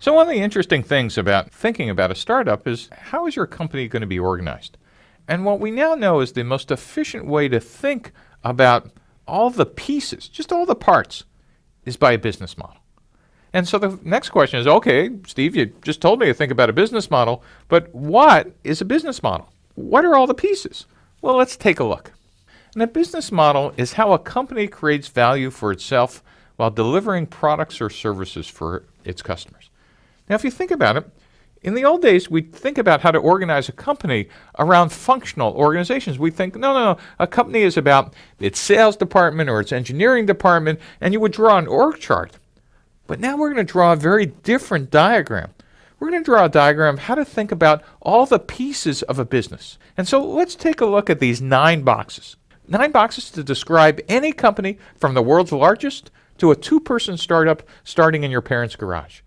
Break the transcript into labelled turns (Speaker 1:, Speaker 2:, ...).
Speaker 1: So one of the interesting things about thinking about a startup is how is your company going to be organized? And what we now know is the most efficient way to think about all the pieces, just all the parts, is by a business model. And so the next question is, okay, Steve, you just told me to think about a business model, but what is a business model? What are all the pieces? Well, let's take a look. And a business model is how a company creates value for itself while delivering products or services for its customers. Now, if you think about it, in the old days, we'd think about how to organize a company around functional organizations. We'd think, no, no, no, a company is about its sales department or its engineering department, and you would draw an org chart. But now we're going to draw a very different diagram. We're going to draw a diagram of how to think about all the pieces of a business. And so let's take a look at these nine boxes. Nine boxes to describe any company from the world's largest to a two person startup starting in your parents' garage.